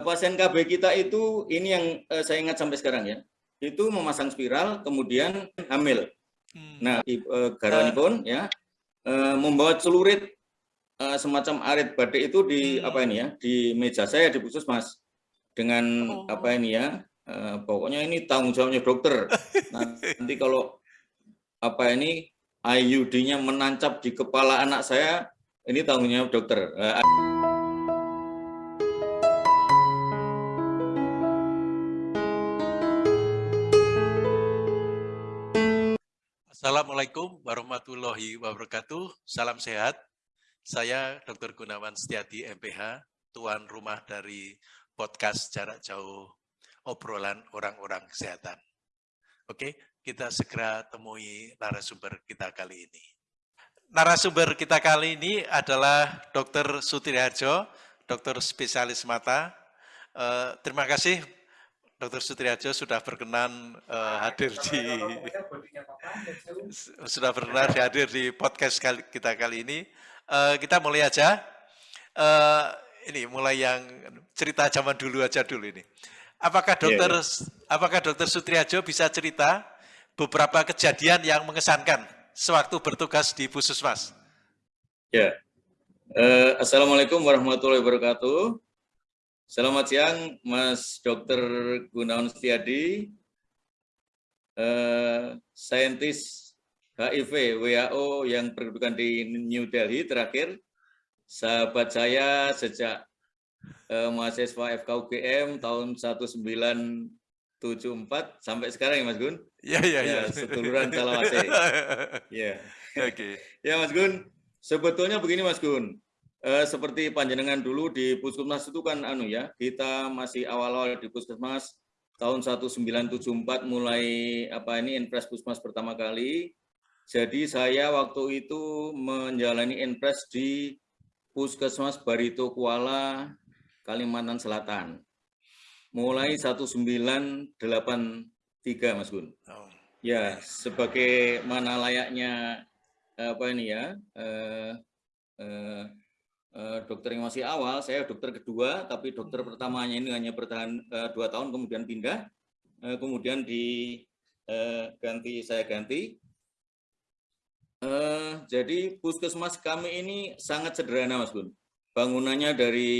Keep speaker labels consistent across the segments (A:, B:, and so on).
A: pasien KB kita itu ini yang uh, saya ingat sampai sekarang ya. Itu memasang spiral kemudian hamil. Hmm. Nah, uh, garwani pun ya uh, membawa celurit uh, semacam arit badik itu di hmm. apa ini ya, di meja saya di puskesmas dengan oh. apa ini ya, uh, pokoknya ini tanggung jawabnya dokter. Nanti kalau apa ini IUD-nya menancap di kepala anak saya, ini tanggung jawab dokter. Uh,
B: Assalamualaikum warahmatullahi wabarakatuh. Salam sehat. Saya Dr. Gunawan Setiadi MPH, tuan rumah dari podcast jarak jauh obrolan orang-orang kesehatan. Oke, kita segera temui narasumber kita kali ini. Narasumber kita kali ini adalah Dr. Sutriharjo, dokter spesialis mata. Uh, terima kasih Dr. Sutriajo sudah berkenan uh, hadir di sudah berkenan hadir di podcast kali, kita kali ini. Uh, kita mulai aja. Uh, ini mulai yang cerita zaman dulu aja dulu ini. Apakah iya, dokter yeah, yeah. apakah dokter Sutriajo bisa cerita beberapa kejadian yang mengesankan sewaktu bertugas di Puskesmas?
A: Ya. Yeah. Uh, Assalamualaikum warahmatullahi wabarakatuh. Selamat siang, Mas Dr. Gunawan Setiadi, eh, saintis HIV WHO yang berkedudukan di New Delhi terakhir. Sahabat saya sejak eh, mahasiswa FKUGM tahun 1974 sampai sekarang ya Mas Gun?
B: Iya, iya, iya.
A: Ya, seduluran Calawase. Ya. Oke. Ya Mas Gun, sebetulnya begini Mas Gun, eh, seperti panjenengan dulu di puskesmas itu kan anu ya, kita masih awal-awal di puskesmas tahun 1974 mulai apa ini Enpres Puskesmas pertama kali. Jadi saya waktu itu menjalani Enpres di Puskesmas Barito Kuala, Kalimantan Selatan. Mulai 1983 Mas Gun. Oh. Ya, sebagai mana layaknya apa ini ya, eh, eh, Eh, dokter yang masih awal, saya dokter kedua, tapi dokter pertamanya ini hanya bertahan uh, dua tahun, kemudian pindah, uh, kemudian diganti, saya ganti. Jadi puskesmas kami ini sangat sederhana, Mas Gun. Bangunannya dari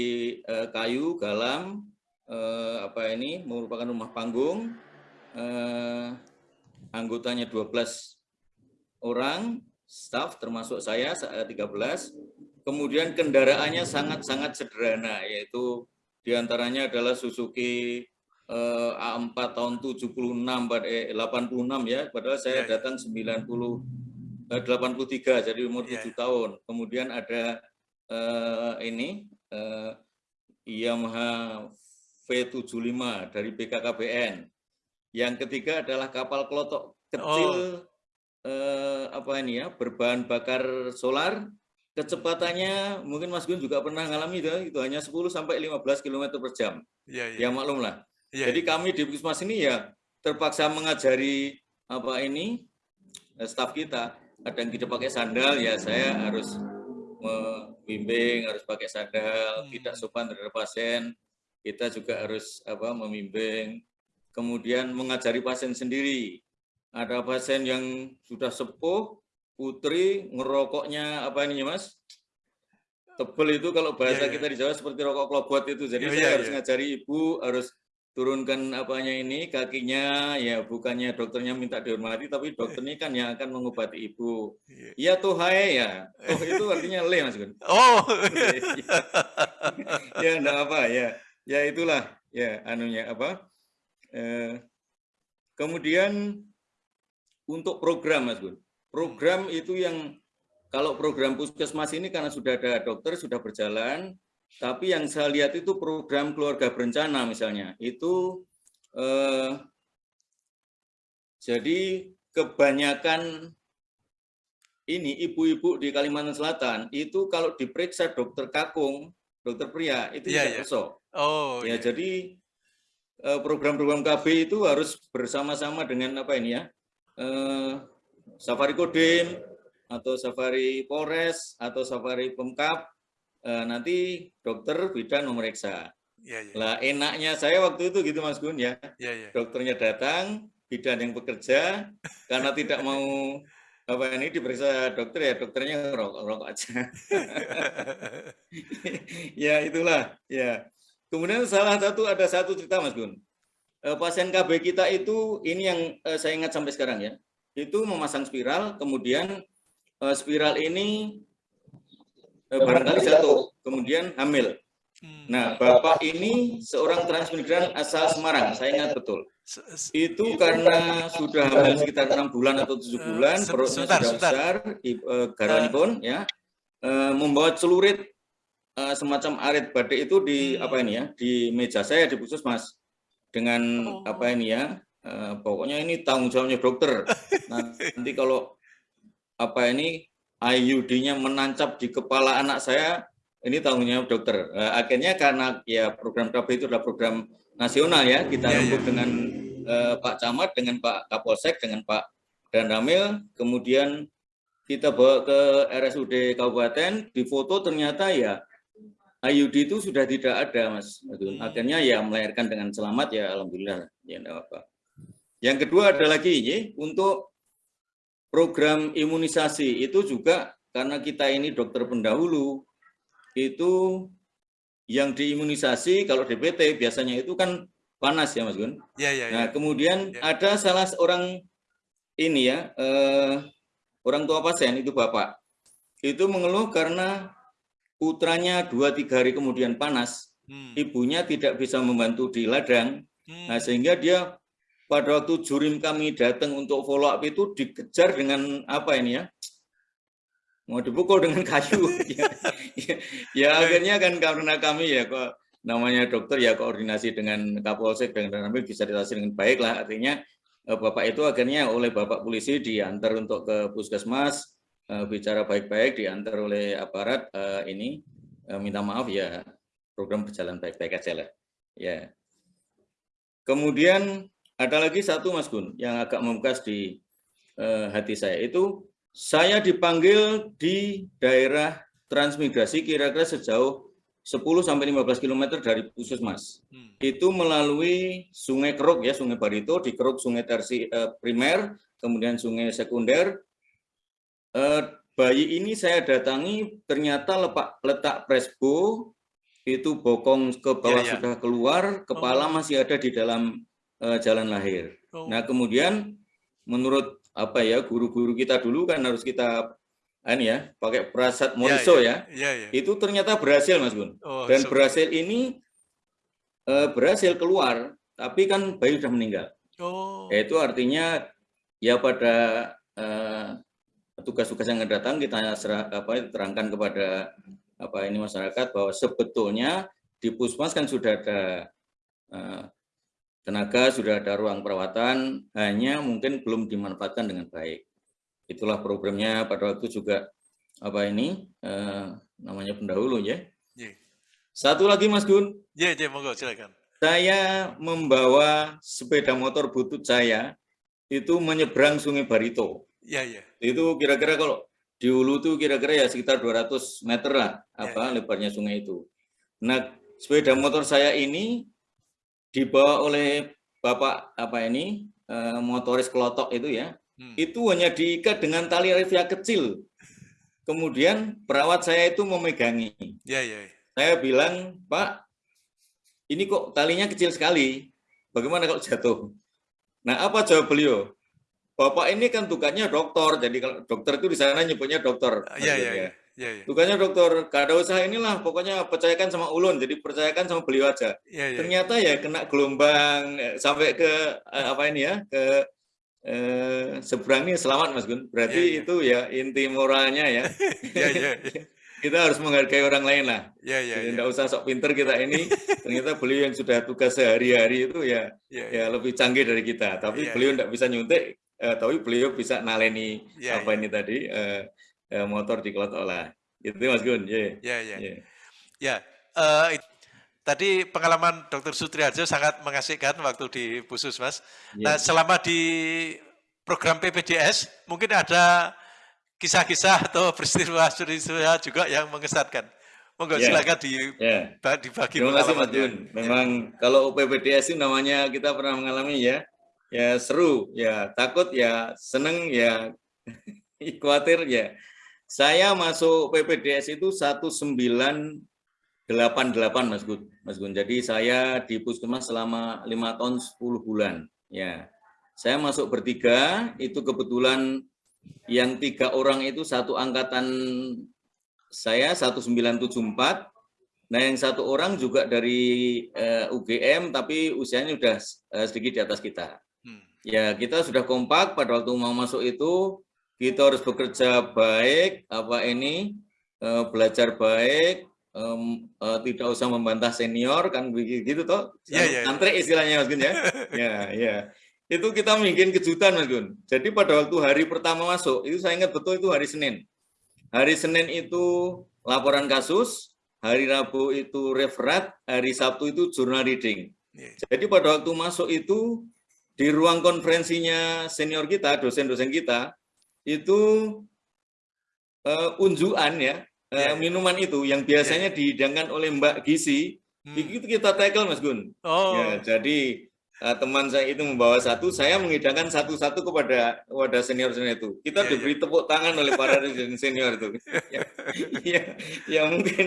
A: kayu, galam, apa ini merupakan rumah panggung, anggotanya 12 orang, staff termasuk saya 13 Kemudian kendaraannya sangat-sangat sederhana, yaitu di antaranya adalah Suzuki eh, A4 tahun 76 eh, 86 ya, padahal saya ya, ya. datang 90 eh, 83 jadi umur ya, 7 ya. tahun. Kemudian ada eh, ini eh, Yamaha V75 dari BKKBN. Yang ketiga adalah kapal kelotok kecil oh. eh, apa ini ya, berbahan bakar solar kecepatannya mungkin Mas Gun juga pernah ngalami itu, itu hanya 10 sampai 15 km per jam. Ya, ya. ya maklum lah. Ya, Jadi ya. kami di Puskesmas ini ya terpaksa mengajari apa ini eh, staf kita. Kadang kita pakai sandal ya saya harus membimbing, harus pakai sandal, hmm. tidak sopan terhadap pasien. Kita juga harus apa membimbing. Kemudian mengajari pasien sendiri. Ada pasien yang sudah sepuh, Putri ngerokoknya apa ini mas? Tebel itu kalau bahasa yeah, yeah. kita di Jawa seperti rokok klobot itu. Jadi yeah, saya yeah, harus yeah. ngajari ibu, harus turunkan apanya ini kakinya ya bukannya dokternya minta dihormati tapi dokter ini kan yang akan mengobati ibu iya ya tuh hai ya oh itu artinya le mas Gun
B: oh
A: ya enggak apa ya ya itulah ya anunya apa eh, kemudian untuk program mas Gun Program itu yang kalau program puskesmas ini karena sudah ada dokter sudah berjalan, tapi yang saya lihat itu program keluarga berencana misalnya itu eh, jadi kebanyakan ini ibu-ibu di Kalimantan Selatan itu kalau diperiksa dokter kakung, dokter pria itu yeah, tidak yeah. Oh, ya yeah. jadi eh, program-program KB itu harus bersama-sama dengan apa ini ya eh, Safari Kodim atau Safari Polres atau Safari Pemkap eh, nanti dokter bidan memeriksa. Ya, ya. Lah enaknya saya waktu itu gitu Mas Gun ya.
B: Ya, ya.
A: Dokternya datang, bidan yang bekerja, karena tidak mau apa ini diperiksa dokter ya dokternya rokok rokok aja. ya itulah ya. Kemudian salah satu ada satu cerita Mas Gun. Eh, pasien KB kita itu ini yang eh, saya ingat sampai sekarang ya. Itu memasang spiral, kemudian eh, spiral ini Eh, barangkali satu, kemudian hamil. Hmm. Nah, Bapak ini seorang transmigran asal Semarang, saya ingat betul. Itu karena sudah hamil sekitar enam bulan atau tujuh eh, bulan, perutnya sudah besar, garwan pun ya, membawa celurit semacam arit badik itu di hmm. apa ini ya, di meja saya di puskesmas dengan oh. apa ini ya, pokoknya ini tanggung jawabnya dokter. Nanti kalau apa ini IUD-nya menancap di kepala anak saya, ini tanggung jawab dokter. Uh, akhirnya karena ya program KB itu adalah program nasional ya, kita ya, ya. dengan uh, Pak Camat, dengan Pak Kapolsek, dengan Pak Dandamil, kemudian kita bawa ke RSUD Kabupaten, di foto ternyata ya IUD itu sudah tidak ada, Mas. Hmm. Akhirnya ya melahirkan dengan selamat ya, alhamdulillah. Ya, apa. Yang kedua ada lagi, ya, untuk program imunisasi itu juga karena kita ini dokter pendahulu itu yang diimunisasi kalau DPT biasanya itu kan panas ya Mas Gun.
B: Ya, ya, ya.
A: Nah kemudian ya. ada salah seorang ini ya eh, orang tua pasien itu bapak itu mengeluh karena putranya dua tiga hari kemudian panas, hmm. ibunya tidak bisa membantu di ladang, hmm. nah sehingga dia pada waktu jurim kami datang untuk follow up itu dikejar dengan apa ini ya? Mau dipukul dengan kayu. Ya, ya, ya akhirnya kan karena kami ya kok namanya dokter ya koordinasi dengan Kapolsek dengan kami bisa ditasi dengan baik lah. Artinya eh, Bapak itu akhirnya oleh Bapak polisi diantar untuk ke puskesmas eh, bicara baik-baik diantar oleh aparat eh, ini minta maaf ya program berjalan baik-baik aja lah. Ya. Kemudian ada lagi satu Mas Gun yang agak membekas di uh, hati saya itu saya dipanggil di daerah transmigrasi kira-kira sejauh 10 sampai 15 km dari Puskesmas. Hmm. Itu melalui Sungai Keruk ya, Sungai Barito, di Keruk Sungai Tersi uh, primer, kemudian Sungai Sekunder. Uh, bayi ini saya datangi ternyata lepak, letak presbo itu bokong ke bawah ya, ya. sudah keluar, kepala oh. masih ada di dalam uh, jalan lahir. Oh. Nah, kemudian menurut apa ya guru-guru kita dulu kan harus kita ini ya pakai perasat moriso ya, ya. Ya, ya. Itu ternyata berhasil Mas Gun. Oh, Dan so... berhasil ini uh, berhasil keluar, tapi kan bayi sudah meninggal. Oh. Itu artinya ya pada uh, tugas-tugas yang datang kita serah, apa terangkan kepada apa ini masyarakat bahwa sebetulnya di Pusmas kan sudah ada uh, tenaga, sudah ada ruang perawatan, hanya mungkin belum dimanfaatkan dengan baik. Itulah programnya pada waktu juga apa ini eh, namanya pendahulu ya. Yeah. Satu lagi Mas Gun.
B: Ya, yeah, yeah, monggo silakan.
A: Saya membawa sepeda motor butut saya itu menyeberang Sungai Barito.
B: Iya, iya.
A: Itu kira-kira kalau di hulu itu kira-kira ya sekitar 200 meter lah ya, apa ya. lebarnya sungai itu. Nah, sepeda motor saya ini dibawa oleh bapak apa ini uh, motoris kelotok itu ya hmm. itu hanya diikat dengan tali revia kecil kemudian perawat saya itu memegangi
B: ya, ya, ya.
A: saya bilang pak ini kok talinya kecil sekali bagaimana kalau jatuh nah apa jawab beliau bapak ini kan tugasnya dokter jadi kalau dokter itu di sana nyebutnya dokter
B: ya, ya, ya. Ya, ya.
A: Tugasnya dokter, gak ada usaha inilah, pokoknya percayakan sama ulun, jadi percayakan sama beliau aja. Ya, ya. Ternyata ya kena gelombang eh, sampai ke eh, apa ini ya, ke eh, seberang ini selamat Mas Gun. Berarti ya, ya. itu ya inti moralnya ya. ya, ya, ya. kita harus menghargai orang lain lah.
B: Ya, ya,
A: Jadi ya. usah sok pinter kita ini. Ternyata beliau yang sudah tugas sehari-hari itu ya, ya, ya. ya lebih canggih dari kita. Tapi ya, beliau tidak ya. bisa nyuntik, eh, tapi beliau bisa naleni ya, apa ya. ini tadi. Eh, eh, motor di olah. Itu Mas Gun.
B: Yeah. Ya, ya. Yeah. Ya, uh, tadi pengalaman Dr. Sutriarjo sangat mengasihkan waktu di Pusus, Mas. Yeah. Nah, selama di program PPDS, mungkin ada kisah-kisah atau peristiwa-peristiwa juga yang mengesankan. Monggo ya. silakan di
A: ya. dibagi Terima kasih Mas Gun. Memang ya. kalau UPPDS itu namanya kita pernah mengalami ya, ya seru, ya takut, ya seneng, ya khawatir, ya. Saya masuk PPDS itu 1988 Mas Gun. Mas Gun. Jadi saya di Puskesmas selama lima tahun 10 bulan. Ya, saya masuk bertiga. Itu kebetulan yang tiga orang itu satu angkatan saya 1974. Nah, yang satu orang juga dari uh, eh, UGM, tapi usianya sudah uh, sedikit di atas kita. Hmm. Ya, kita sudah kompak pada waktu mau masuk itu, kita harus bekerja baik, apa ini, uh, belajar baik, um, uh, tidak usah membantah senior, kan begitu toh? Ya, ya, ya. istilahnya Mas Gun ya. ya, ya. Itu kita bikin kejutan Mas Gun. Jadi pada waktu hari pertama masuk, itu saya ingat betul itu hari Senin. Hari Senin itu laporan kasus, hari Rabu itu referat, hari Sabtu itu jurnal reading. Iya. Jadi pada waktu masuk itu di ruang konferensinya senior kita, dosen-dosen kita, itu uh, unjuan ya, uh, minuman itu yang biasanya yeah. dihidangkan oleh Mbak Gizi, hmm. itu kita tackle Mas Gun. Oh. Ya, jadi uh, teman saya itu membawa satu, saya mengidangkan satu-satu kepada wadah senior-senior itu. Kita yeah, diberi yeah. tepuk tangan oleh para senior itu. ya, ya, ya mungkin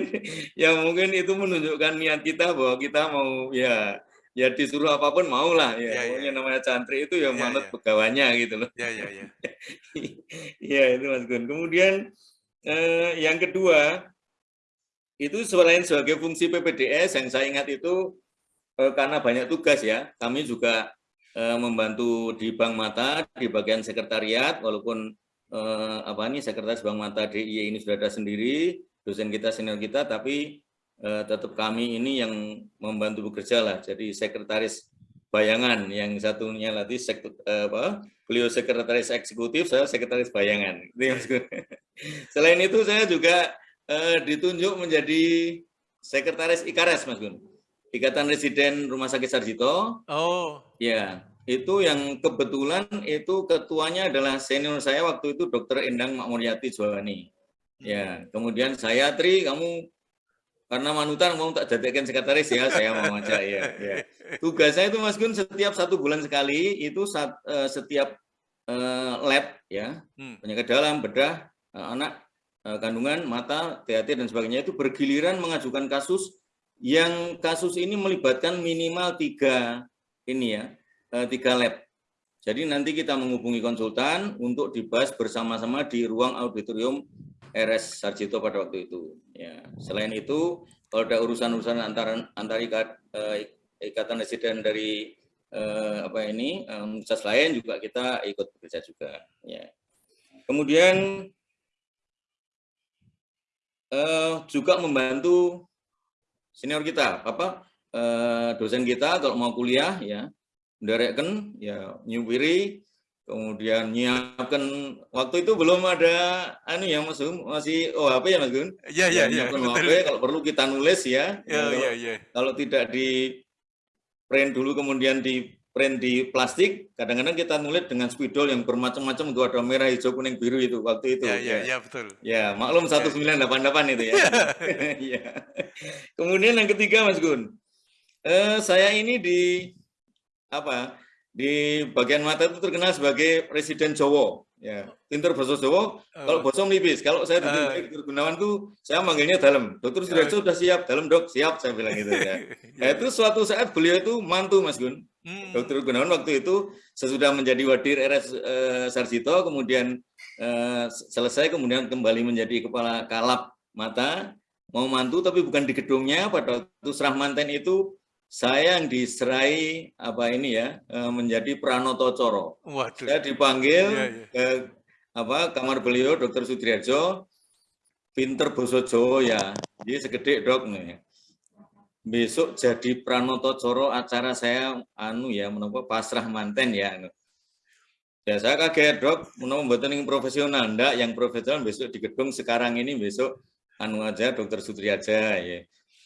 A: ya mungkin itu menunjukkan niat kita bahwa kita mau ya ya disuruh apa pun mau lah ya. Yeah, yeah. namanya cantri itu ya yeah, manut yeah. pegawainya gitu loh. Ya ya ya. Ya itu Mas Gun. Kemudian eh, yang kedua itu selain sebagai fungsi PPDS yang saya ingat itu eh, karena banyak tugas ya, kami juga eh, membantu di Bank Mata di bagian sekretariat, walaupun eh, apa ini sekretaris Bank Mata DIY ini sudah ada sendiri, dosen kita senior kita, tapi eh, tetap kami ini yang membantu bekerja lah. Jadi sekretaris bayangan, yang satunya lagi sektor, eh, apa, beliau sekretaris eksekutif, saya sekretaris bayangan. Selain itu saya juga eh, ditunjuk menjadi sekretaris IKARES, Mas Gun. Ikatan Residen Rumah Sakit Sarjito. Oh. Ya, itu yang kebetulan itu ketuanya adalah senior saya waktu itu Dr. Endang Makmuryati Johani. Ya, kemudian saya Tri, kamu karena manutan mau tak jadikan sekretaris ya, saya mau aja ya. ya. Tugasnya itu Mas Gun setiap satu bulan sekali itu saat, uh, setiap uh, lab ya, hmm. penyakit dalam, bedah, uh, anak, uh, kandungan, mata, THT dan sebagainya itu bergiliran mengajukan kasus yang kasus ini melibatkan minimal tiga ini ya, eh, tiga lab. Jadi nanti kita menghubungi konsultan untuk dibahas bersama-sama di ruang auditorium RS Sarjito pada waktu itu. Ya, selain itu, kalau ada urusan-urusan antara antara ikat, eh, ikatan residen dari eh, apa ini universitas lain juga kita ikut bekerja juga. Ya. Kemudian eh, juga membantu senior kita, apa eh, dosen kita kalau mau kuliah ya, menderekkan ya nyupiri, kemudian nyiapkan waktu itu belum ada anu ya Mas Gun, masih OHP ya Mas Gun?
B: Iya iya iya.
A: OHP kalau perlu kita nulis ya. Iya iya iya. Kalau tidak di print dulu kemudian di print di plastik, kadang-kadang kita nulis dengan spidol yang bermacam-macam itu ada merah, hijau, kuning, biru itu waktu itu.
B: Ya, ya, ya, betul.
A: Ya, maklum 1988 ya. itu ya. ya. Kemudian yang ketiga Mas Gun, eh, saya ini di apa? Di bagian mata itu terkenal sebagai Presiden Jowo. Ya, pinter bahasa Jawa, kalau bahasa nipis. Kalau saya di uh. Gunawan tuh saya manggilnya dalam. Dokter sudah uh. sudah siap, dalam dok, siap saya bilang gitu ya. nah, itu suatu saat beliau itu mantu Mas Gun. Hmm. Dokter Gunawan waktu itu sesudah menjadi wadir RS uh, Sarjito, kemudian uh, selesai, kemudian kembali menjadi kepala kalap mata, mau mantu tapi bukan di gedungnya. Pada waktu serah manten itu saya yang diserai apa ini ya menjadi Pranoto Coro. Waduh. Saya dipanggil ya, ya. ke apa kamar beliau Dokter Sutriarjo, pinter boso Jawa ya, jadi segede dok nih. Besok jadi Pranoto Coro acara saya anu ya menapa pasrah manten ya. Anu. Ya saya kaget dok, menapa mboten yang profesional ndak, yang profesional besok di gedung sekarang ini besok anu aja Dokter Sutriaja ya.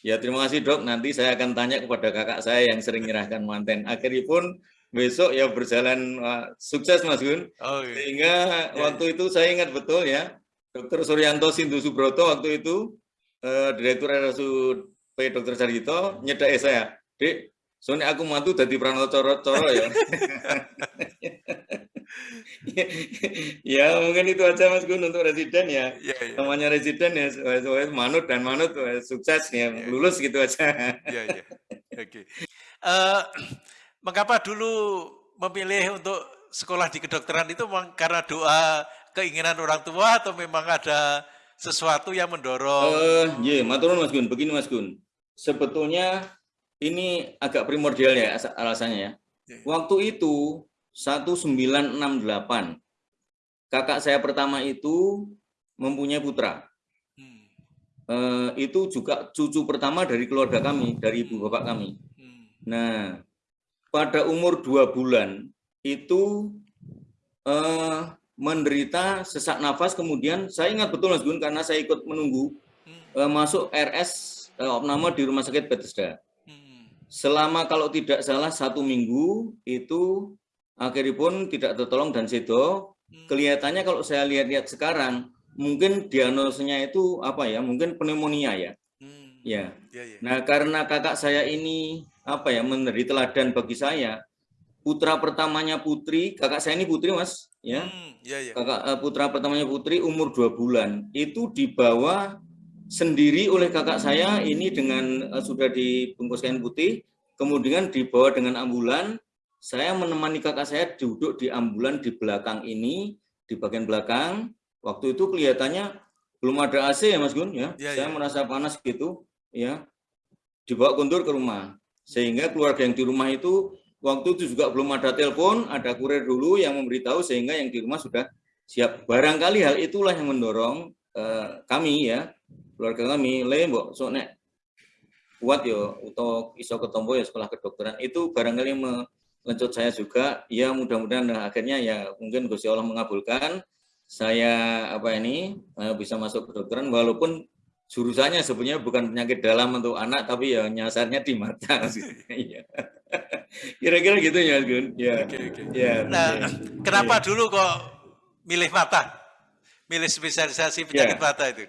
A: Ya terima kasih dok, nanti saya akan tanya kepada kakak saya yang sering menyerahkan manten. Akhirnya pun besok ya berjalan uh, sukses Mas Gun. Oh, iya. Sehingga ya, waktu itu saya ingat betul ya, Dokter Suryanto Sindu Subroto waktu itu uh, Direktur RSUD Dr. Sarjito nyedai saya, Dek, soalnya aku mantu dari Pranoto coro-coro ya. ya mungkin itu aja Mas Gun untuk residen ya. ya, ya. Namanya residen ya, manut dan manut sukses ya, ya. lulus gitu aja.
B: ya, ya. Oke. Okay. Uh, mengapa dulu memilih untuk sekolah di kedokteran itu memang karena doa keinginan orang tua atau memang ada sesuatu yang mendorong?
A: Uh, yeah, maturun Mas Gun, begini Mas Gun. Sebetulnya ini agak primordial ya alasannya ya. Yeah. Waktu itu 1968 kakak saya pertama itu mempunyai putra. Hmm. Uh, itu juga cucu pertama dari keluarga kami, dari ibu bapak kami. Hmm. Nah, pada umur dua bulan itu uh, menderita sesak nafas, kemudian saya ingat betul Mas Gun karena saya ikut menunggu uh, masuk RS uh, opname di Rumah Sakit Bethesda. Hmm. Selama kalau tidak salah satu minggu itu akhirnya pun tidak tertolong dan sedo. Hmm. Kelihatannya kalau saya lihat-lihat sekarang mungkin diagnosanya itu apa ya? Mungkin pneumonia ya. Hmm. Ya. ya, ya. Nah karena kakak saya ini apa ya menjadi teladan bagi saya, putra pertamanya putri, kakak saya ini putri mas, ya, hmm, ya, ya. kakak uh, putra pertamanya putri umur dua bulan itu dibawa sendiri oleh kakak saya ini dengan uh, sudah dibungkus kain putih, kemudian dibawa dengan ambulan. Saya menemani kakak saya duduk di ambulan di belakang ini, di bagian belakang. Waktu itu kelihatannya belum ada AC ya Mas Gun ya. ya saya ya. merasa panas gitu, ya. Dibawa kuntur ke rumah. Sehingga keluarga yang di rumah itu Waktu itu juga belum ada telepon, ada kurir dulu yang memberitahu sehingga yang di rumah sudah siap. Barangkali hal itulah yang mendorong eh, kami ya, keluarga kami, le mbok so nek kuat yo untuk iso ketombo ya sekolah kedokteran itu barangkali melencut saya juga. Ya mudah-mudahan nah, akhirnya ya mungkin Gusti Allah mengabulkan saya apa ini eh, bisa masuk kedokteran walaupun jurusannya sebenarnya bukan penyakit dalam untuk anak tapi ya nyasarnya di mata iya. kira-kira gitu ya Gun ya
B: okay, okay. ya nah ya. kenapa ya. dulu kok milih mata milih spesialisasi penyakit ya. mata itu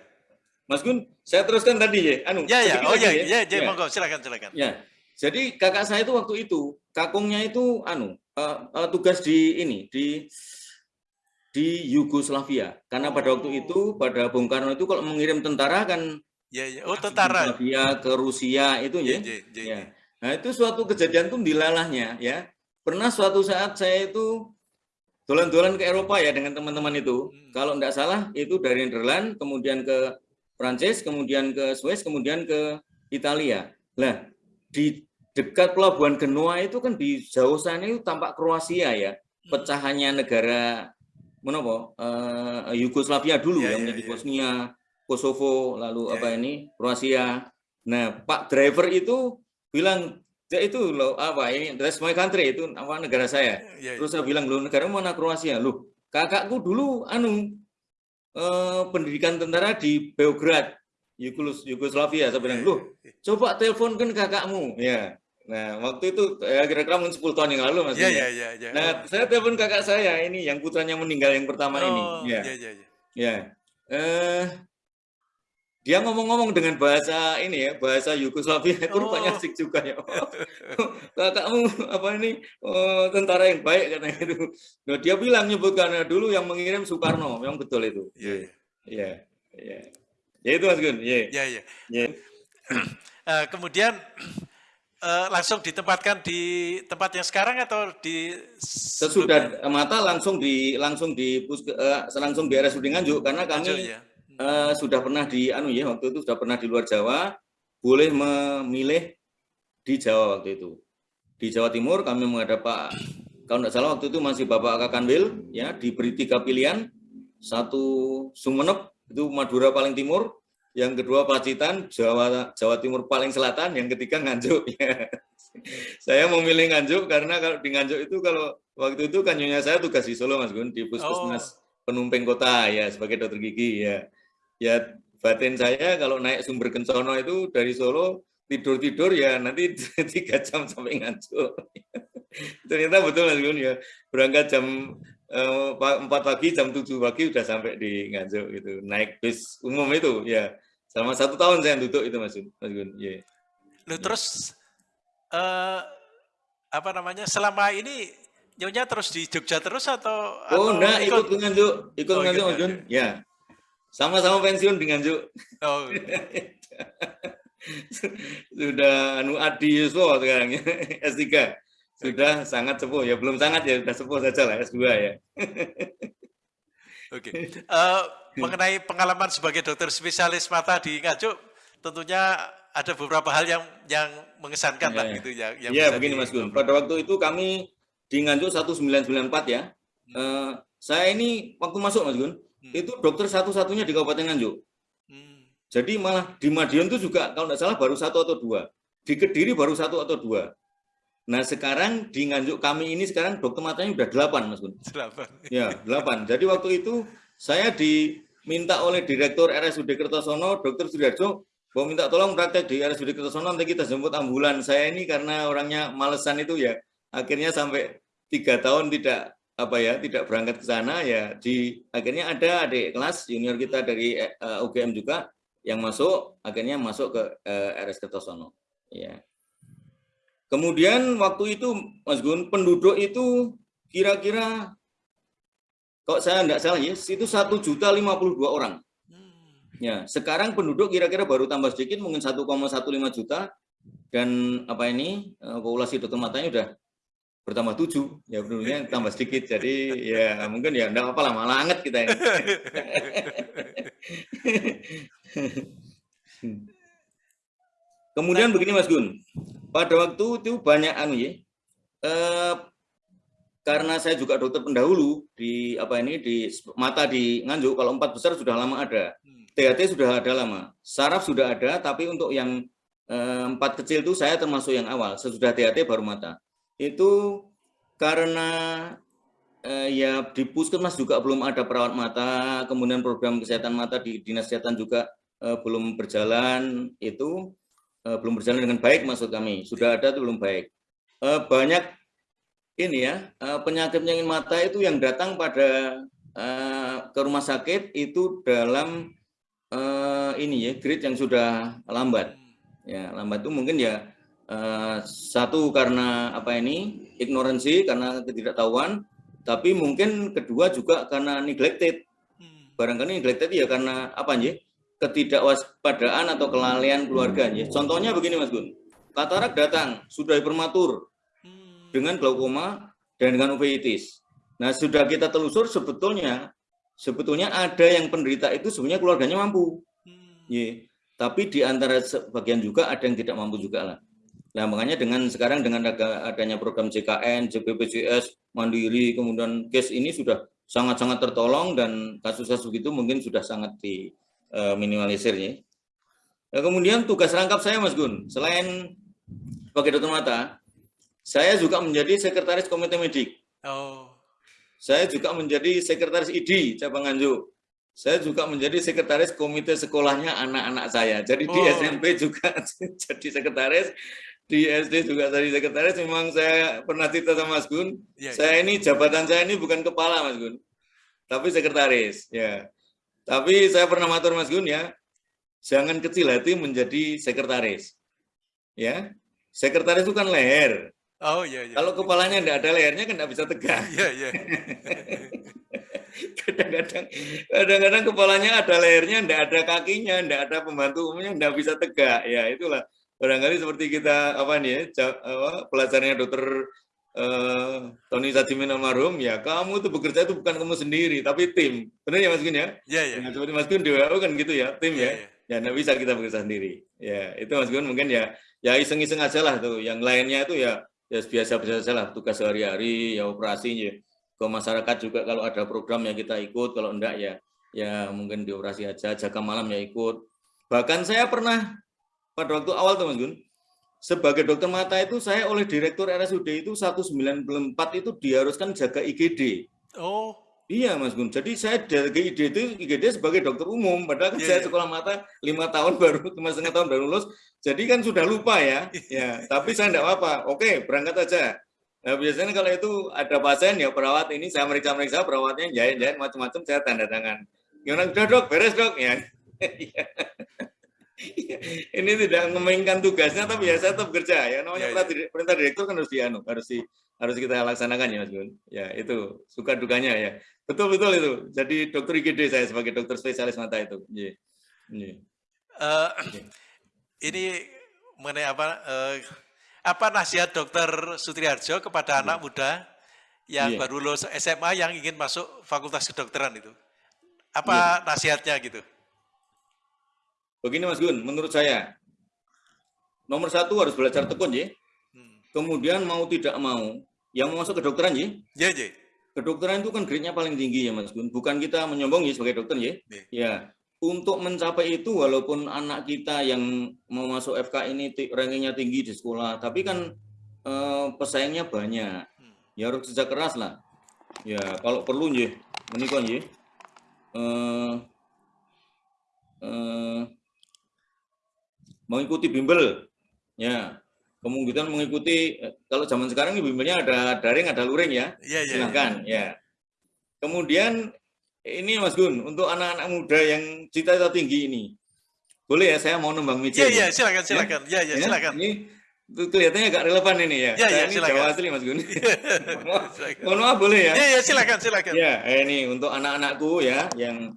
A: Mas Gun saya teruskan tadi ya anu
B: ya ya oh ya ya, ya, ya. monggo silakan silakan
A: ya jadi kakak saya itu waktu itu kakungnya itu anu uh, uh, tugas di ini di di Yugoslavia. Karena pada waktu itu, pada Bung Karno itu kalau mengirim tentara kan
B: ya, ya. Oh, tentara.
A: Yugoslavia ke Rusia itu ya. ya, ya, ya. Nah, itu suatu kejadian tuh dilalahnya ya. Pernah suatu saat saya itu dolan-dolan ke Eropa ya dengan teman-teman itu. Hmm. Kalau tidak salah itu dari Netherlands, kemudian ke Prancis, kemudian ke Swiss, kemudian ke Italia. Nah, di dekat pelabuhan Genoa itu kan di jauh sana itu tampak Kroasia ya. Hmm. Pecahannya negara menopo uh, Yugoslavia dulu yeah, yang menjadi yeah, Bosnia, Kosovo, lalu yeah. apa ini Kroasia. Nah, Pak driver itu bilang ya itu loh apa ini that's my country itu apa negara saya. Yeah, yeah. Terus saya bilang loh negara mana Kroasia? Loh, kakakku dulu anu uh, pendidikan tentara di Beograd, Yugoslavia. Saya bilang, "Loh, coba teleponkan kakakmu." Ya. Nah, waktu itu ya kira-kira mungkin 10 tahun yang lalu Mas.
B: Iya, iya, iya, iya.
A: Nah, saya telepon kakak saya ini yang putranya meninggal yang pertama oh, ini.
B: Iya, iya, iya.
A: Ya. Eh dia ngomong-ngomong dengan bahasa ini ya, bahasa Yugoslavia itu oh. rupanya asik juga ya. Oh, kakakmu apa ini oh, tentara yang baik katanya itu. Nah, dia bilang nyebutkan dulu yang mengirim Soekarno, yang betul itu.
B: Iya, iya.
A: Iya, iya. Ya itu Mas Gun. Iya,
B: iya. iya. Ya. Uh, kemudian uh, langsung ditempatkan di tempat yang sekarang atau di
A: sesudah mata langsung di langsung di uh, langsung di RSUD Nganjuk karena kami Nganjuk, ya. uh, sudah pernah di anu ya waktu itu sudah pernah di luar Jawa boleh memilih di Jawa waktu itu. Di Jawa Timur kami menghadap Pak kalau tidak salah waktu itu masih Bapak Kakanwil ya diberi tiga pilihan satu Sumeneb itu Madura paling timur yang kedua Pacitan, Jawa Jawa Timur paling selatan, yang ketiga Nganjuk. Ya. saya memilih Nganjuk karena kalau di Nganjuk itu kalau waktu itu kan nyonya saya tugas di Solo Mas Gun di Puskesmas oh. Penumpeng Kota ya sebagai dokter gigi ya. Ya batin saya kalau naik sumber Kencono itu dari Solo tidur-tidur ya nanti tiga jam sampai Nganjuk. Ternyata betul Mas Gun ya. Berangkat jam eh, empat pagi jam tujuh pagi udah sampai di Nganjuk gitu naik bis umum itu ya Selama satu tahun saya duduk itu Mas Gun. Mas Gun. Yeah.
B: Loh, terus uh, apa namanya? Selama ini nyonya terus di Jogja terus atau
A: Oh, enggak, ikut, ikut nganjuk, ikut oh, nganjuk Mas Gun. Ya. Sama-sama pensiun dengan Juk. Oh. sudah anu adi Yuswo sekarang ya, S3. Sudah sangat sepuh ya, belum sangat ya, sudah sepuh saja lah S2 ya.
B: Oke. Okay. Uh, eh, mengenai pengalaman sebagai dokter spesialis mata di Nganjuk, tentunya ada beberapa hal yang yang mengesankan ya, lah gitu
A: ya. Yang ya begini Mas Gun. Pada waktu itu kami di Nganjuk 1994 ya. Hmm. Uh, saya ini waktu masuk Mas Gun, hmm. itu dokter satu-satunya di Kabupaten Nganjuk. Hmm. Jadi malah di Madiun itu juga kalau tidak salah baru satu atau dua. Di Kediri baru satu atau dua. Nah sekarang di Nganjuk kami ini sekarang dokter matanya sudah delapan Mas Gun. Delapan. Ya delapan. Jadi waktu itu saya diminta oleh Direktur RSUD Kertosono, Dokter Sudarjo, mau minta tolong praktek di RSUD Kertosono, nanti kita jemput ambulan. Saya ini karena orangnya malesan itu ya, akhirnya sampai tiga tahun tidak apa ya tidak berangkat ke sana ya di akhirnya ada adik kelas junior kita dari uh, eh, UGM juga yang masuk akhirnya masuk ke uh, RS Kertosono ya Kemudian waktu itu Mas Gun, penduduk itu kira-kira kalau saya tidak salah ya, itu satu juta lima puluh dua orang. Hmm. Ya, sekarang penduduk kira-kira baru tambah sedikit, mungkin 1,15 juta, dan apa ini eh, populasi dokter matanya udah bertambah tujuh, ya penduduknya tambah sedikit, jadi ya mungkin ya enggak apa-apa lah, malah anget kita ini. Kemudian begini Mas Gun, pada waktu itu banyak anu ya, eh, karena saya juga dokter pendahulu di apa ini di mata di Nganjuk, kalau empat besar sudah lama ada, THT hmm. sudah ada lama, saraf sudah ada, tapi untuk yang eh, empat kecil itu saya termasuk yang awal, sesudah THT baru mata. Itu karena eh, ya di puskesmas juga belum ada perawat mata, kemudian program kesehatan mata di dinas kesehatan juga eh, belum berjalan, itu belum berjalan dengan baik maksud kami. Sudah ada itu belum baik. Uh, banyak ini ya uh, penyakit penyakit mata itu yang datang pada uh, ke rumah sakit itu dalam uh, ini ya grade yang sudah lambat. Ya lambat itu mungkin ya uh, satu karena apa ini ignoransi karena ketidaktahuan, tapi mungkin kedua juga karena neglected. Hmm. Barangkali neglected ya karena apa nih? Ketidakwaspadaan atau kelalaian keluarganya. Contohnya begini Mas Gun, katarak datang sudah prematur hmm. dengan glaukoma dan dengan uveitis. Nah sudah kita telusur sebetulnya sebetulnya ada yang penderita itu sebenarnya keluarganya mampu, yeah. tapi di antara sebagian juga ada yang tidak mampu juga lah. Nah makanya dengan sekarang dengan adanya program JKN, JBPJS, Mandiri, kemudian case ini sudah sangat-sangat tertolong dan kasus-kasus begitu mungkin sudah sangat di uh, minimalisirnya. Nah, kemudian tugas rangkap saya Mas Gun, selain sebagai dokter mata, saya juga menjadi sekretaris komite medik. Oh. Saya juga menjadi sekretaris ID cabang Nganjuk. Saya juga menjadi sekretaris komite sekolahnya anak-anak saya. Jadi oh. di SMP juga jadi sekretaris, di SD juga jadi sekretaris. Memang saya pernah cerita sama Mas Gun. Ya, saya ini jabatan saya ini bukan kepala Mas Gun, tapi sekretaris. Ya, tapi saya pernah matur Mas Gun ya, jangan kecil hati menjadi sekretaris. Ya, sekretaris itu kan leher. Oh iya. iya. Kalau kepalanya tidak ada lehernya kan tidak bisa tegak. Iya iya. Kadang-kadang, kadang-kadang kepalanya ada lehernya, tidak ada kakinya, tidak ada pembantu umumnya, tidak bisa tegak. Ya itulah barangkali seperti kita apa nih ya, apa, pelajarannya dokter uh, Tony Sajimin almarhum, ya kamu itu bekerja itu bukan kamu sendiri, tapi tim. Benar ya Mas Gun ya? Iya, iya. Nah, seperti Mas Gun di WHO kan gitu ya, tim ya. Ya, ya bisa kita bekerja sendiri. Ya, itu Mas Gun mungkin ya ya iseng-iseng aja lah tuh. Yang lainnya itu ya ya biasa-biasa saja lah, tugas sehari-hari, ya operasi ya. Ke masyarakat juga kalau ada program ya kita ikut, kalau enggak ya ya mungkin dioperasi aja, jaga malam ya ikut. Bahkan saya pernah pada waktu awal tuh Mas Gun, sebagai dokter mata itu saya oleh direktur RSUD itu 194 itu diharuskan jaga IGD. Oh. Iya Mas Gun. Jadi saya jaga IGD itu IGD sebagai dokter umum. Padahal kan yeah, saya yeah. sekolah mata lima tahun baru cuma setengah tahun baru lulus. Jadi kan sudah lupa ya. ya. Tapi saya tidak apa-apa. Oke berangkat aja. Nah, biasanya kalau itu ada pasien ya perawat ini saya meriksa-meriksa perawatnya jahit-jahit macam-macam saya tanda tangan. Gimana udah dok beres dok ya. ini tidak memainkan tugasnya tapi ya saya tetap kerja ya namanya
B: Ya, ya.
A: perintah, direktur kan harus dianu harus di harus kita laksanakan ya Mas Gun ya itu suka dukanya ya betul betul itu jadi dokter IGD saya sebagai dokter spesialis mata itu Iya. Iya.
B: Eh, ini mengenai apa eh, apa nasihat dokter Sutriharjo kepada anak muda yang
A: Iya.
B: baru lulus SMA yang ingin masuk fakultas kedokteran itu? Apa nasihatnya gitu?
A: Begini Mas Gun menurut saya nomor satu harus belajar tekun ya kemudian mau tidak mau yang mau masuk kedokteran ya
B: Ya, ya.
A: kedokteran itu kan grade-nya paling tinggi ya Mas Gun. Bukan kita menyombong ya sebagai dokter ya.
B: Iya.
A: Ya, untuk mencapai itu walaupun anak kita yang mau masuk FK ini rankingnya tinggi di sekolah, tapi kan eh, pesaingnya banyak.
B: Hmm.
A: Ya harus kerja keras lah. Ya kalau perlu ya, menikah ya. Eh, eh, mengikuti bimbel, ya kemungkinan mengikuti eh, kalau zaman sekarang ini bimbelnya ada daring ada luring ya
B: Ya, ya.
A: silakan ya. Kemudian ini Mas Gun untuk anak-anak muda yang cita-cita tinggi ini, boleh ya saya mau nembang
B: Ya,
A: mijil.
B: ya, silakan, silakan. Ya, ya,
A: Ya,
B: silakan.
A: Ini kelihatannya agak relevan ini ya.
B: Ya,
A: Saya
B: ya,
A: ini
B: silakan.
A: Jawa asli Mas Gun. Mohon maaf-
B: Silakan.
A: Mohon maaf boleh ya?
B: Ya, ya, silakan, silakan.
A: Ya, ini untuk anak-anakku ya yang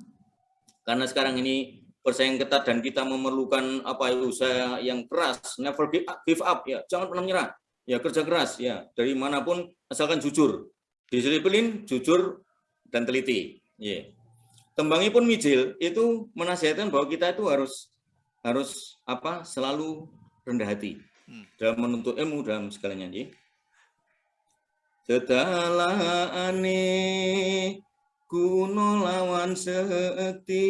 A: karena sekarang ini persaingan ketat dan kita memerlukan apa usaha yang keras, never give up, give up ya, jangan pernah menyerah. Ya kerja keras ya, dari mana pun asalkan jujur. Disiplin, jujur dan teliti. Ya. Tembangi pun mijil itu menasihatkan bahwa kita itu harus harus apa? selalu rendah hati
B: Hmm.
A: dalam menuntut ilmu dalam segalanya ya. Sedalane kuno lawan sekti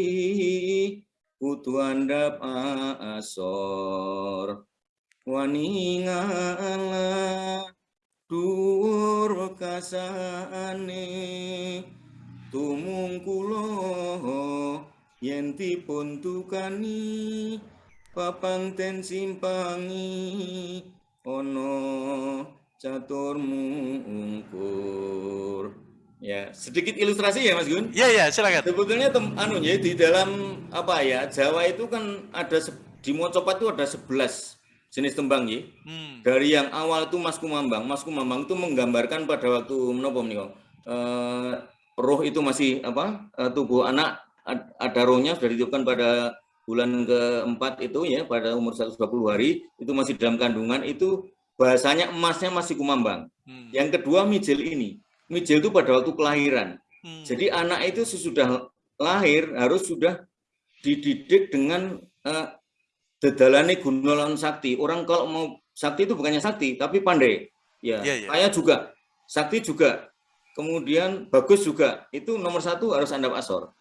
A: kutu andap asor wani ngala dhuwur kasane. Tumung kula yen dipun tukani papang ten simpangi ono catur mungkur ya sedikit ilustrasi ya Mas Gun
B: Ya, ya, silakan.
A: sebetulnya tem, anu ya di dalam apa ya Jawa itu kan ada di Mocopat itu ada 11 jenis tembang ya
B: Hmm.
A: dari yang awal itu Mas Kumambang Mas Kumambang itu menggambarkan pada waktu menopo menika eh, roh itu masih apa eh, tubuh anak ad- ada rohnya sudah ditiupkan pada bulan keempat itu ya pada umur 120 hari itu masih dalam kandungan itu bahasanya emasnya masih kumambang
B: Hmm.
A: yang kedua mijil ini mijil itu pada waktu kelahiran
B: Hmm.
A: jadi anak itu sesudah lahir harus sudah dididik dengan eh, dedalane gunolan sakti. Orang kalau mau sakti itu bukannya sakti, tapi pandai. Ya,
B: Iya, iya.
A: saya juga sakti juga. Kemudian bagus juga. Itu nomor satu harus andap asor.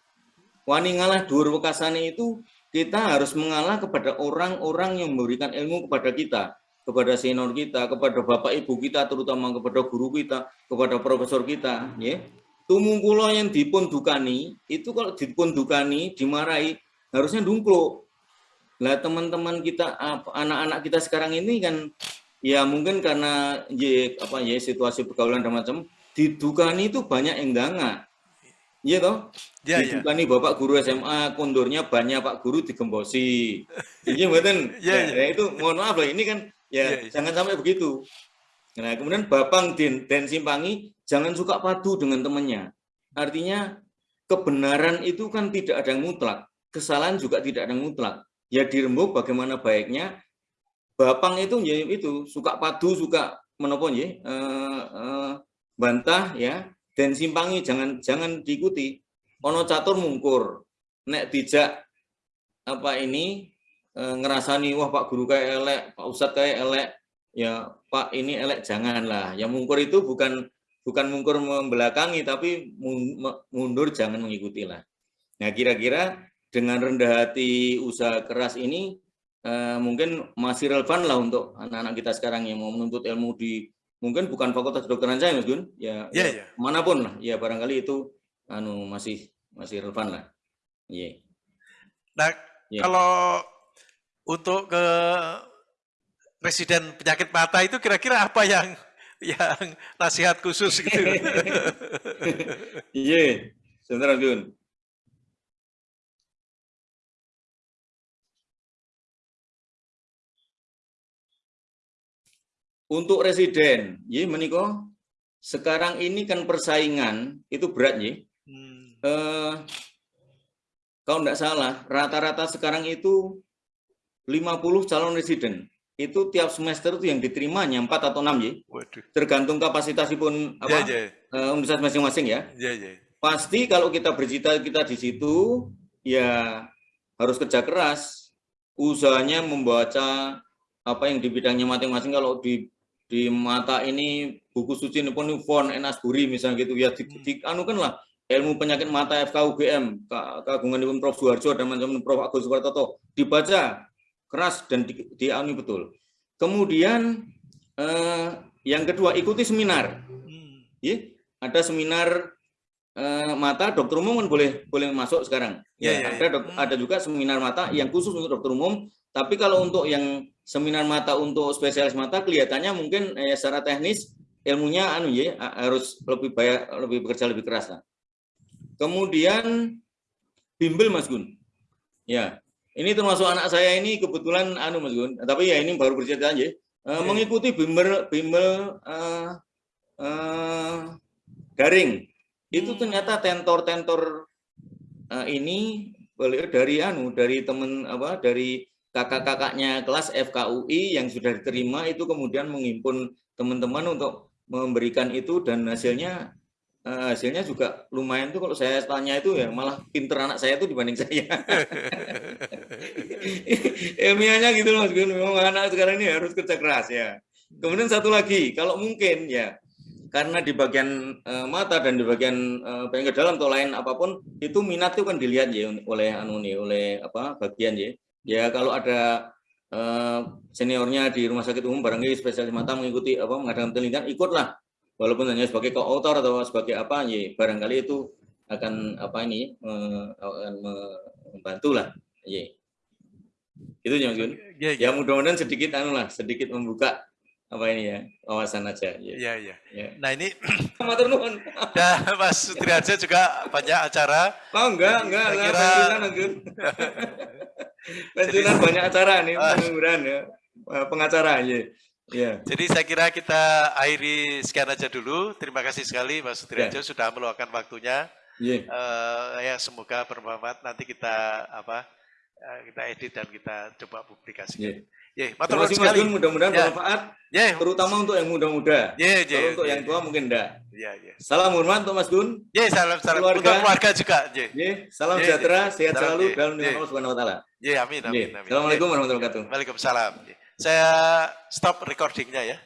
A: Wani ngalah dhuwur wekasane itu kita harus mengalah kepada orang-orang yang memberikan ilmu kepada kita, kepada senior kita, kepada bapak ibu kita, terutama kepada guru kita, kepada profesor kita, ya. Tumungkulo yang dipun dukani, itu kalau dipun dukani, dimarahi, harusnya dungkluk. Lah teman-teman kita, anak-anak kita sekarang ini kan, ya mungkin karena ya, apa ya situasi pergaulan dan macam, didukani itu banyak yang enggak. Iya toh?
B: Ya, ya.
A: Didukani Bapak guru SMA, kondornya banyak Pak guru digembosi. Iya?
B: Iya,
A: Ya,
B: iya.
A: ya, itu mohon maaf loh, ini kan ya
B: Iya, iya.
A: jangan sampai begitu. Nah, kemudian Bapang Den, Den Simpangi jangan suka padu dengan temannya. Artinya kebenaran itu kan tidak ada yang mutlak, kesalahan juga tidak ada yang mutlak. Ya dirembuk bagaimana baiknya. Bapang itu ya itu suka padu, suka menopon ya, eh, eh, bantah ya, dan simpangi jangan jangan diikuti. Ono catur mungkur, nek dijak apa ini ngerasani wah Pak Guru kayak elek, Pak Ustadz kayak elek, ya Pak ini elek janganlah. Yang mungkur itu bukan bukan mungkur membelakangi tapi mundur jangan mengikuti lah. Nah kira-kira dengan rendah hati usaha keras ini eh, mungkin masih relevan lah untuk anak-anak kita sekarang yang mau menuntut ilmu di mungkin bukan fakultas kedokteran saya Mas Gun ya,
B: Ya,
A: ya
B: ya.
A: mana pun lah ya barangkali itu anu masih masih relevan lah. Iya.
B: Nah,
A: Iya.
B: kalau untuk ke presiden penyakit mata itu kira-kira apa yang yang nasihat khusus gitu.
A: Iya, sebenarnya Jun. Untuk residen, ya meniko sekarang ini kan persaingan itu berat ya. Hmm. Eh, kalau tidak salah, rata-rata sekarang itu 50 calon residen. Itu tiap semester itu yang diterima hanya 4 atau 6 ya. Waduh. Tergantung kapasitas pun apa yeah, yeah. Uh, universitas masing-masing ya. Yeah, yeah. Pasti kalau kita bercita kita di situ ya harus kerja keras. Usahanya membaca apa yang di bidangnya masing-masing kalau di di mata ini buku suci ini pun font Enasburi misalnya gitu ya di, hmm. di anu kan lah ilmu penyakit mata FKUGM kagungan Prof Suharjo dan macam Prof Agus Supartoto dibaca keras dan di, di anu betul. Kemudian eh, yang kedua ikuti seminar. Hmm. ya ada seminar eh, mata dokter umum kan boleh boleh masuk sekarang. Ya, ya, ya ada dok, ada juga seminar mata yang khusus untuk dokter umum. Tapi kalau untuk yang seminar mata untuk spesialis mata kelihatannya mungkin eh, secara teknis ilmunya anu ya harus lebih banyak lebih bekerja lebih keras lah. Kemudian bimbel Mas Gun. Ya, ini termasuk anak saya ini kebetulan anu Mas Gun, tapi ya ini baru bercerita aja. Uh, mengikuti bimbel bimbel uh, uh, daring. Itu hmm. ternyata tentor-tentor uh, ini dari anu dari teman apa dari kakak-kakaknya kelas FKUI yang sudah diterima itu kemudian menghimpun teman-teman untuk memberikan itu dan hasilnya uh, hasilnya juga lumayan tuh kalau saya tanya itu ya malah pinter anak saya tuh dibanding saya ilmiahnya gitu loh memang anak sekarang ini harus kerja keras ya. Kemudian satu lagi kalau mungkin ya karena di bagian uh, mata dan di bagian uh, bagian ke dalam atau lain apa pun itu minat itu kan dilihat ya oleh anu nih oleh apa bagian ya. Ya kalau ada uh, seniornya di rumah sakit umum barangkali spesialis mata mengikuti apa mengadakan penelitian ikutlah. Walaupun hanya sebagai koautor atau sebagai apa ya barangkali itu akan apa ini akan membantu lah ya itu Gun ya, ya. ya mudah-mudahan sedikit anu lah sedikit membuka apa ini ya wawasan aja
B: ya. Ya, ya. ya. nah ini matur nuwun ya Mas Sutriaja juga banyak acara.
A: Oh enggak enggak enggak. kira... pensiunan banyak acara nih pengangguran ya. Eh, pengacara ya.
B: Ya. Jadi saya kira kita akhiri sekian aja dulu. Terima kasih sekali Mas Sutriajo ya. sudah meluangkan waktunya. Ya. Uh, ya semoga bermanfaat. Nanti kita apa kita edit dan kita coba publikasikan ya.
A: Ya, terima kasih sekali. Mudah-mudahan ya. bermanfaat, ya. terutama untuk yang muda-muda. Ya, ya, Kalau untuk ya, yang tua ya. mungkin enggak. Ya, ya. Salam hormat untuk Mas Gun.
B: Ya, salam salam keluarga. Untuk keluarga juga. Ya.
A: Ya, salam ya, sejahtera, ya. sehat salam, selalu ya. dalam nama Allah Subhanahu wa taala.
B: Ya, amin amin.
A: amin. Assalamualaikum warahmatullahi wabarakatuh.
B: Waalaikumsalam. Saya stop recordingnya ya.